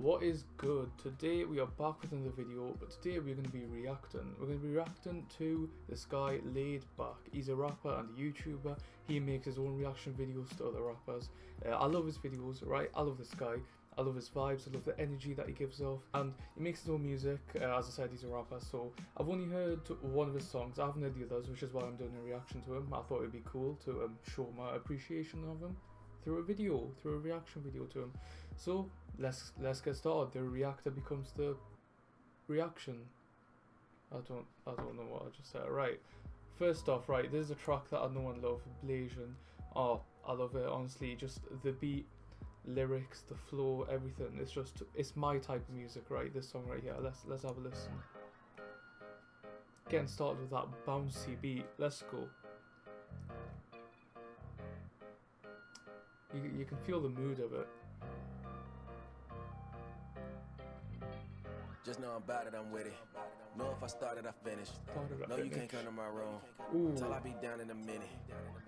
What is good? Today we are back with another video, but today we're going to be reacting. We're going to be reacting to this guy Laid Back. He's a rapper and a YouTuber. He makes his own reaction videos to other rappers. Uh, I love his videos, right? I love this guy. I love his vibes, I love the energy that he gives off, and he makes his own music. Uh, as I said, he's a rapper, so I've only heard one of his songs. I haven't heard the others, which is why I'm doing a reaction to him. I thought it'd be cool to um, show my appreciation of him through a video, through a reaction video to him. So let's let's get started. The reactor becomes the reaction. I don't I don't know what I just said. Right. First off, right, there's a track that I know and love, Blasian. Oh, I love it, honestly. Just the beat, lyrics, the flow, everything. It's just it's my type of music, right? This song right here. Let's let's have a listen. Getting started with that bouncy beat. Let's go. You, you can feel the mood of it. Just know about it, I'm with it. Know if I started, I finished. Started, I no, you finished. can't come to my room. Ooh. Till I be down in a minute.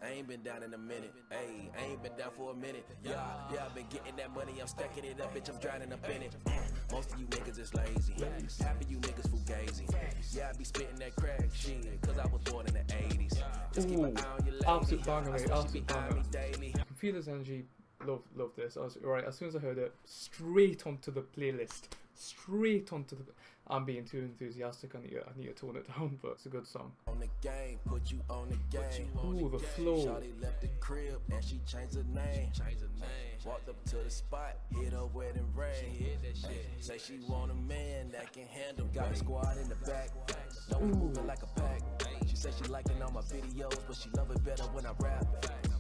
I ain't been down in a minute. Hey, I ain't been down for a minute. Yeah, yeah, I've been getting that money. I'm stacking it up, bitch. I'm drowning up in it. Mm, most of you niggas is lazy. Half of you niggas fugazi. Yeah, I be spitting that crack shit. Cause I was born in the 80s. Just keep an eye on your lady. Absolute banger, mate. Absolute banger. Feel his energy. Love, love this. I was, right, as soon as I heard it, straight onto the playlist. Straight onto the. I'm being too enthusiastic. I need, to, I need to tone it down, but it's a good song. On the game, put you on the game. Ooh, the flow. Shawty left the crib and she changed her name. Changed her name. Walked up to the spot, hit her wedding ring. She hit that shit. Say she want a man that can handle. Got a squad in the back. No, we moving like a pack. She said she liking all my videos, but she love it better when I rap.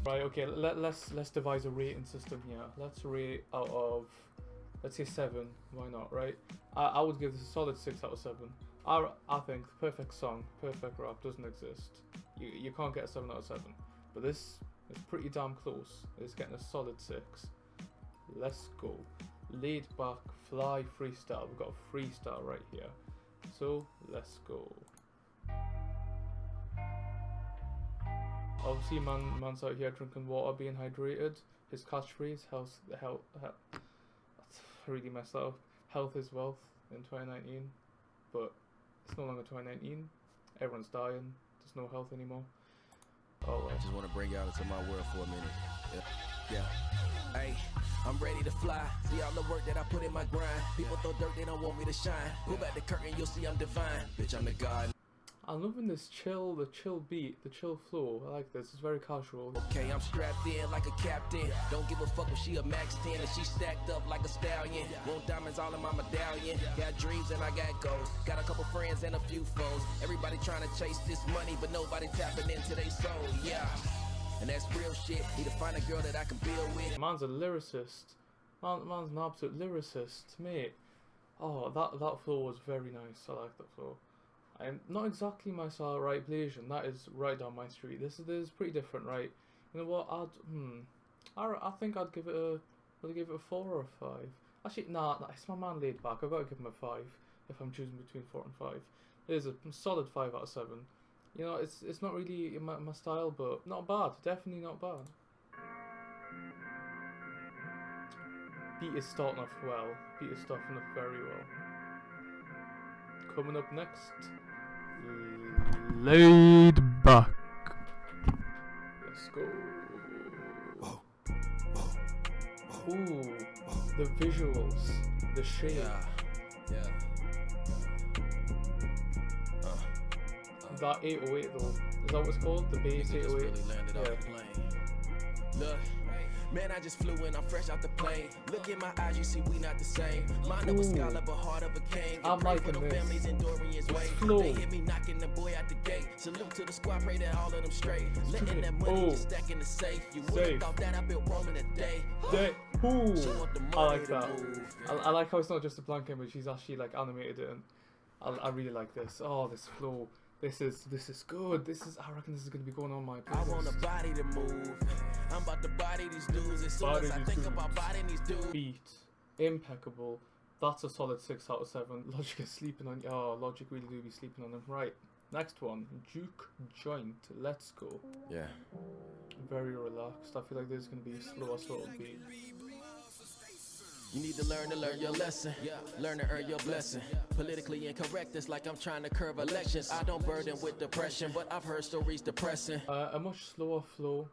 Right, okay. Let, let's let's devise a rating system here. Let's rate out of, let's say seven. Why not? Right. I, I would give this a solid six out of seven. I, I think the perfect song, perfect rap doesn't exist. You you can't get a seven out of seven. But this is pretty damn close. It's getting a solid six. Let's go. Laid back, fly freestyle. We've got a freestyle right here. So let's go. Obviously, man, man's out here drinking water, being hydrated. His catchphrase, health, health, health. Really up. Health is wealth in 2019, but it's no longer 2019. Everyone's dying. There's no health anymore. Oh, I just want to bring y'all into my world for a minute. Yeah. yeah. Hey, I'm ready to fly. See all the work that I put in my grind. People throw dirt, they don't want me to shine. Pull back the curtain, you'll see I'm divine. Bitch, I'm the god. I'm loving this chill, the chill beat, the chill flow. I like this. It's very casual. Okay, I'm strapped in like a captain. Don't give a fuck if she a max 10 and she stacked up like a stallion. Want diamonds all in my medallion. Got dreams and I got goals. Got a couple friends and a few foes. Everybody trying to chase this money, but nobody tapping into their soul. Yeah. And that's real shit. Need to find a girl that I can build with. Man's a lyricist. Man, man's an absolute lyricist, mate. Oh, that that flow was very nice. I like that flow. I'm not exactly my style, right? Blasian, that is right down my street. This is this is pretty different, right? You know what? I'd hmm. I, I think I'd give it a. Would I give it a four or a five? Actually, nah. It's my man laid back. I've got to give him a five if I'm choosing between four and five. It is a solid five out of seven. You know, it's it's not really my, my style, but not bad. Definitely not bad. Beat is starting off well. Beat is starting off very well. Coming up next, laid back. Let's go. Ooh, the visuals, the shape. Yeah. Yeah. Uh, uh. That 808 though, is that what it's called? The bass Nigga 808. really landed off the yeah. plane. Look, man, I just flew in. I'm fresh out the plane. Look in my eyes, you see we not the same. Mind of a scholar, but heart of a king. I'm And pray for liking this. families in Dorian's way. They hit me knocking the boy out the gate. Salute to the squad, pray that all of them straight. Letting that money just stack in the safe. You Safe. would've thought that I've been roaming a day. Day. Ooh, She want the I like that. I, I like how it's not just a blank image; he's actually like animated it, and I, I really like this. Oh, this flow. This is this is good. This is I reckon this is gonna be going on my I want a playlist. body to move. I'm about to body these dudes. As soon Body as I think dudes. about bodying these dudes. Beat, impeccable. That's a solid six out of seven. Logic is sleeping on. Oh, Logic really do be sleeping on him. Right. Next one, Juke Joint. Let's go. Yeah. Very relaxed. I feel like this is gonna be a slower sort of beat. You need to learn to learn your lesson. Learn to earn your blessing. Politically incorrect, it's like I'm trying to curve elections. I don't burden with depression, but I've heard stories depressing. Uh, a much slower flow,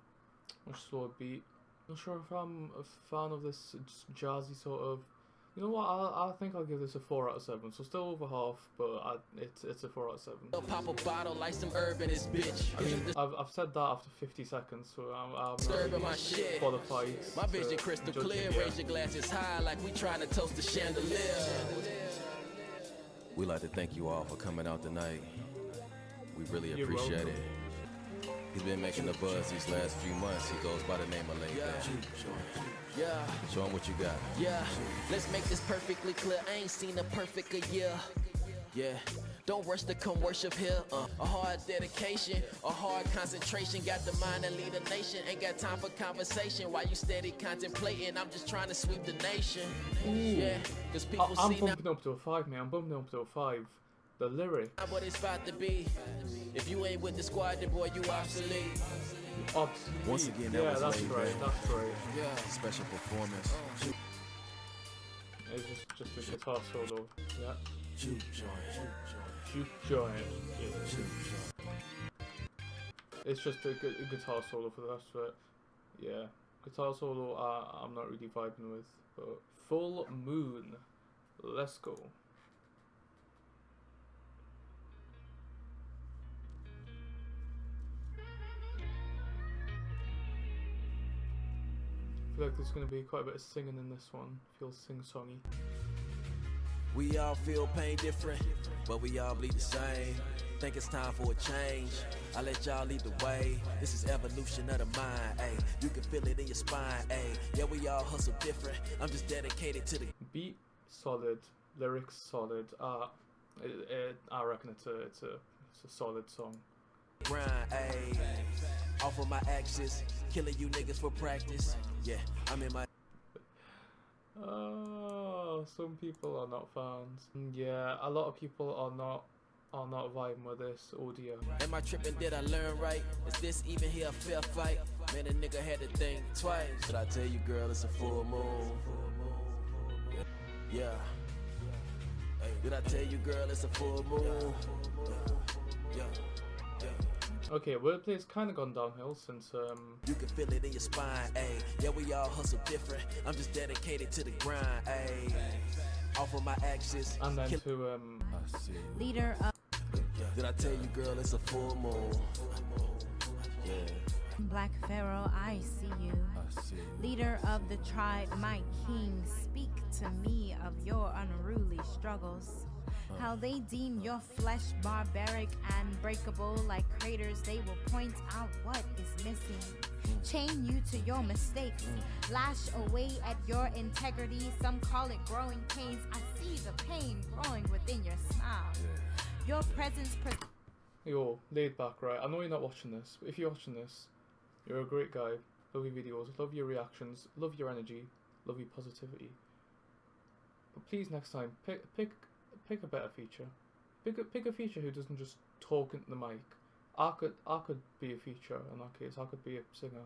much slower beat. Not sure if I'm a fan of this jazzy sort of. You know what? I, I think I'll give this a four out of seven. So still over half, but I, it's it's a four out of seven. They'll pop a bottle like some herb in this bitch. I mean, I've, I've said that after 50 seconds, so I'm, I'm not Disturbing really my shit. qualified. My vision crystal clear. yet. Raise your glasses high like we trying to toast the chandelier. We like to thank you all for coming out tonight. We really You're appreciate welcome. it. He's been making the buzz these last few months. He goes by the name of Lay yeah. yeah. Show him what you got. Yeah. Let's make this perfectly clear. I ain't seen a perfect a year. Yeah. Don't rush to come worship here. Uh, a hard dedication, a hard concentration. Got the mind to lead a nation. Ain't got time for conversation. While you steady contemplating, I'm just trying to sweep the nation. Yeah, cause I, people I'm see now bumping up to a five, man. I'm bumping up to a five. The lyric, what it's about to be. If you ain't with the squad, then boy, you obsolete. obsolete. Once again, that yeah, was that's laid right. back. That's right. Yeah. Special performance. It's just just a guitar solo. Yeah. Juke joint. Juke joint. Yeah. It's just a, gu- a guitar solo for the rest of it. Yeah. Guitar solo, uh, I'm not really vibing with. But Full Moon. Let's go. Like there's going to be quite a bit of singing in this one. Feels sing-songy. We all feel pain different, but we all bleed the same. Think it's time for a change. I let y'all lead the way. This is evolution of the mind, ayy. You can feel it in your spine, ayy. Yeah, we all hustle different. I'm just dedicated to the beat solid, lyrics solid. Uh, it, it, I reckon it's a it's a it's a solid song. Grind, ayy. Off of my axis, killing you niggas for practice. Yeah, I'm in my Oh, some people are not fans. Yeah, a lot of people are not are not vibing with this. audio. Am I tripping? Did I learn right? Is this even here a fair fight? Man, a nigga had to think twice. Did I tell you, girl, it's a full moon? Yeah. Hey, did I tell you, girl, it's a full moon? Yeah. Okay, wordplay's kind of gone downhill since um. You can feel it in your spine, ayy. Yeah, we all hustle different. I'm just dedicated to the grind, ayy. Off of my axis. And then kill- to um. Leader of Did I tell you, girl, it's a full moon? Yeah, Black Pharaoh, I see you. I see. Leader of the tribe, my king, speak to me of your unruly struggles. How they deem your flesh barbaric and breakable like craters, they will point out what is missing. Chain you to your mistakes, lash away at your integrity. Some call it growing pains. I see the pain growing within your smile. Your presence. Pre- Yo, laid back, right? I know you're not watching this, but if you're watching this, you're a great guy. Love your videos, love your reactions, love your energy, love your positivity. But please, next time, pick pick pick a better feature. Pick a pick a feature who doesn't just talk into the mic. I could I could be a feature in that case. I could be a singer.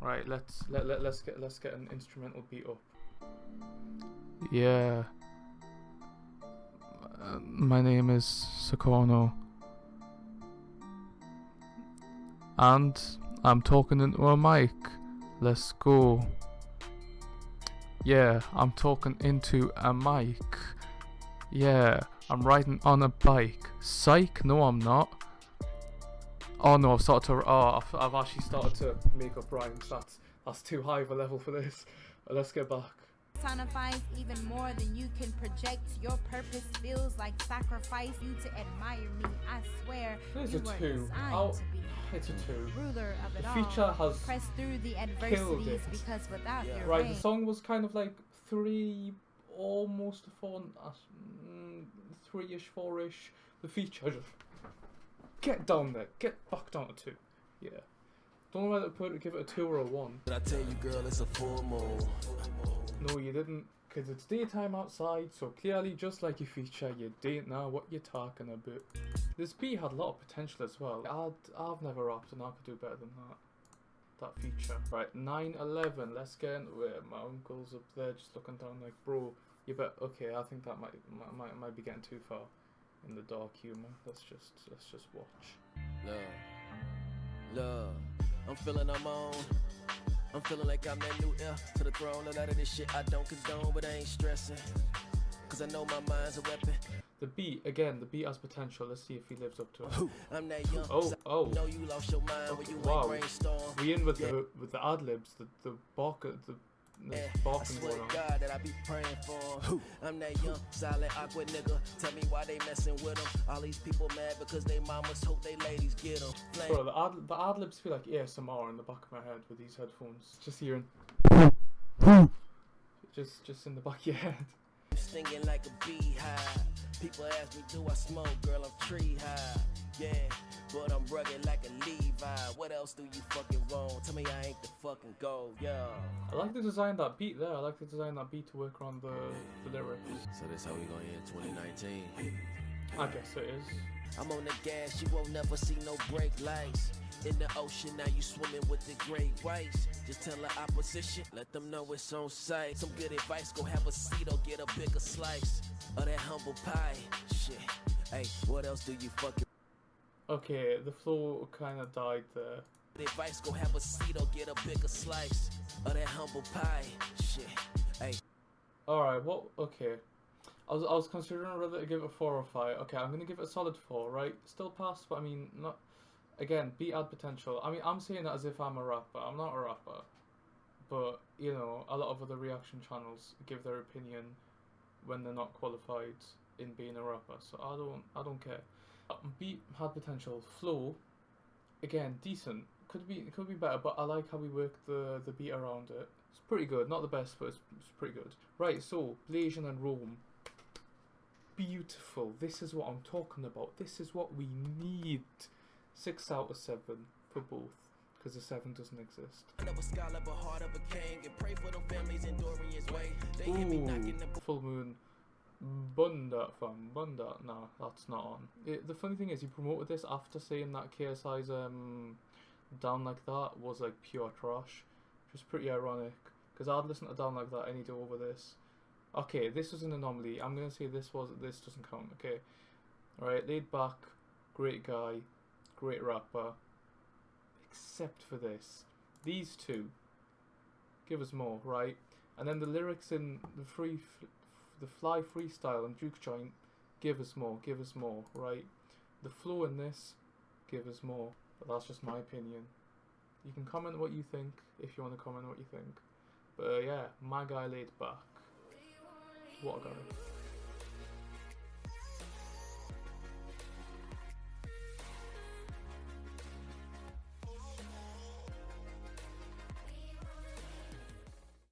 Right, let's let, let let's get let's get an instrumental beat up. Yeah. Uh, my name is Sakono. And I'm talking into a mic. Let's go. Yeah, I'm talking into a mic. Yeah, I'm riding on a bike. Psych, no, I'm not. Oh no, I've started to. Oh, I've, I've actually started to make up rhymes. That's that's too high of a level for this. Let's get back. Personifies even more than you can project. Your purpose feels like sacrifice. You to admire me, I swear. It's you a were two. designed I'll- to be It's a two. ruler of it The all. has Press through the killed adversities because without Yeah. your Right, reign, the song was kind of like three, almost four, uh, mm, three-ish, four-ish. The feature just get down there, get back down to two. Yeah, don't know whether to put it give it a two or a one. Did I tell you, girl, it's a full moon? No, you didn't, cause it's daytime outside, so clearly, just like your feature, you didn't know what you're talking about. This beat had a lot of potential as well. I'd, I've never rapped and I could do better than that. that feature. Right, 9-11, let's get into it. My uncle's up there just looking down like, bro, you bet, okay, I think that might, might, might, might be getting too far in the dark humor. Let's just, let's just watch. Love, love. I'm feeling I'm on. I'm feeling like I'm that new heir to the throne. A lot of this shit I don't condone, but I ain't stressing. Cause I know my mind's a weapon. The beat, again, the beat has potential. Let's see if he lives up to it. I'm that young. Oh, oh. know you lost your mind when you Wow. brainstorm. We in with the with the ad libs, the the bark, the Yeah, I swear to. God that I be praying for 'em. I'm that young, silent, awkward nigga. Tell me why they messing with them. All these people mad because they mamas hope they ladies get them. Bro, the ad the ad libs feel like ASMR in the back of my head with these headphones. Just hearing, just just in the back of your head. Stinging like a beehive. People ask me, do I smoke? Girl, I'm tree high. Yeah, but I'm rugged like a Levi. What else do you fucking want? Tell me I ain't the fucking goal, yeah. I like the design of that beat there. I like the design of that beat to work around the the lyrics. So that's how we gonna end 2019. I guess it is. I'm on the gas, you won't never see no brake lights. In the ocean, now you swimming with the great whites. Just tell the opposition, let them know it's on sight. Some good advice, go have a seat or get a bigger slice of that humble pie. Shit, hey, what else do you fucking Okay, the flow kind of died there. advice? Go have a seat or get a bigger slice of that humble pie. Shit, hey. All right, what? Okay, I was I was considering whether to give it a four or five. Okay, I'm gonna give it a solid four. Right, still pass, but I mean not. Again, beat ad potential. I mean, I'm saying that as if I'm a rapper. I'm not a rapper, but you know, a lot of other reaction channels give their opinion when they're not qualified in being a rapper. So I don't I don't care. Uh, Beat had potential. Flow, again, decent. Could be could be better, but I like how we work the the beat around it. It's pretty good. Not the best, but it's, it's pretty good. Right, so Blasian and Rome. Beautiful. This is what I'm talking about. This is what we need. Six out of seven for both, because the seven doesn't exist. Of a scholar, but heart of a king, and pray for the families enduring his way. They hear me knocking the Ooh, full moon. Bunda fam, Bunda. No, that's not on. It, the funny thing is, he promoted this after saying that KSI's um down like that was like pure trash, which is pretty ironic. Because I'd listen to down like that any day over this. Okay, this was an anomaly. I'm gonna say this was this doesn't count. Okay, all right, laid back, great guy, great rapper. Except for this, these two. Give us more, right? And then the lyrics in the free, the fly freestyle and Juke joint. Give us more. Give us more, right? The flow in this. Give us more. But that's just my opinion. You can comment what you think if you want to comment what you think. But uh, yeah, my guy laid back. What a guy.